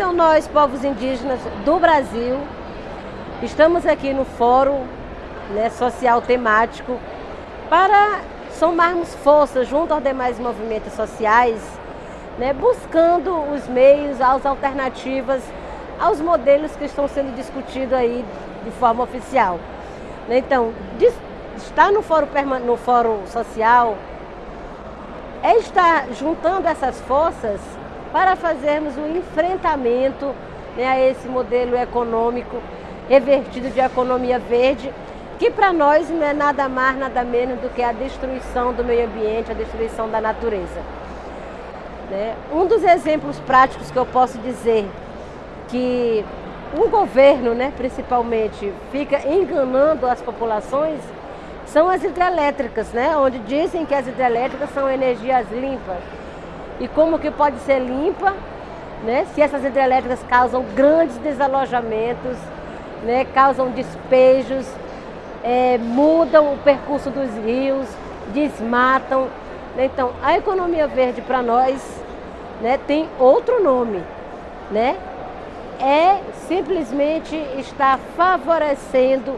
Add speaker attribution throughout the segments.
Speaker 1: Então nós, povos indígenas do Brasil, estamos aqui no Fórum né, Social Temático para somarmos forças junto aos demais movimentos sociais, né, buscando os meios, as alternativas aos modelos que estão sendo discutidos aí de forma oficial. Né. Então, estar no fórum, no fórum social é estar juntando essas forças para fazermos um enfrentamento né, a esse modelo econômico revertido de economia verde, que para nós não é nada mais, nada menos do que a destruição do meio ambiente, a destruição da natureza. Né? Um dos exemplos práticos que eu posso dizer que o governo, né, principalmente, fica enganando as populações são as hidrelétricas, né? onde dizem que as hidrelétricas são energias limpas. E como que pode ser limpa né? se essas hidrelétricas causam grandes desalojamentos, né? causam despejos, é, mudam o percurso dos rios, desmatam. Né? Então, a economia verde para nós né, tem outro nome. Né? É simplesmente estar favorecendo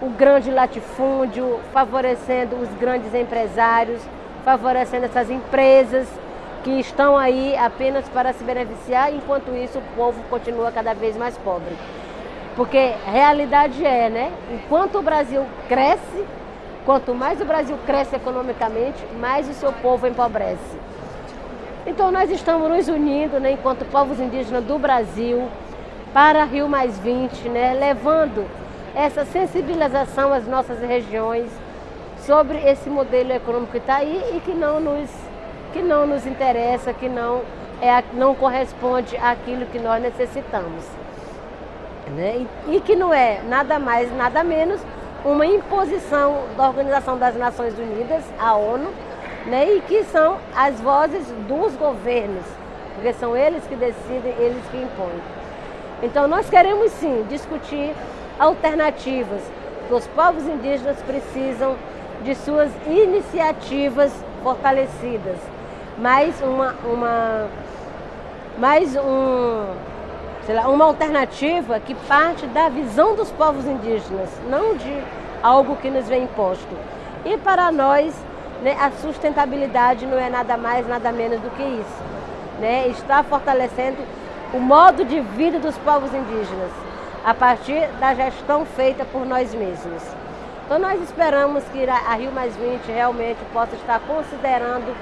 Speaker 1: o grande latifúndio, favorecendo os grandes empresários, favorecendo essas empresas que estão aí apenas para se beneficiar, enquanto isso o povo continua cada vez mais pobre. Porque realidade é, né? Enquanto o Brasil cresce, quanto mais o Brasil cresce economicamente, mais o seu povo empobrece. Então nós estamos nos unindo, né, enquanto povos indígenas do Brasil, para Rio Mais 20, né, levando essa sensibilização às nossas regiões sobre esse modelo econômico que está aí e que não nos, que não nos interessa, que não, é, não corresponde àquilo que nós necessitamos. Né? E, e que não é nada mais, nada menos uma imposição da Organização das Nações Unidas, a ONU, né? e que são as vozes dos governos, porque são eles que decidem, eles que impõem. Então nós queremos sim discutir alternativas. Os povos indígenas precisam de suas iniciativas fortalecidas. Mais uma, uma, mais um, lá, uma alternativa que parte da visão dos povos indígenas, não de algo que nos vem imposto. E para nós, né, a sustentabilidade não é nada mais, nada menos do que isso. Né? Está fortalecendo o modo de vida dos povos indígenas a partir da gestão feita por nós mesmos. Então nós esperamos que a Rio Mais 20 realmente possa estar considerando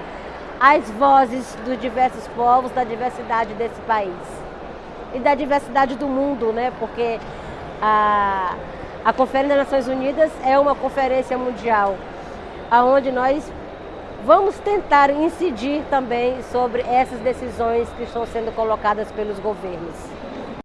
Speaker 1: as vozes dos diversos povos, da diversidade desse país e da diversidade do mundo, né? Porque a, a Conferência das Nações Unidas é uma conferência mundial, aonde nós vamos tentar incidir também sobre essas decisões que estão sendo colocadas pelos governos.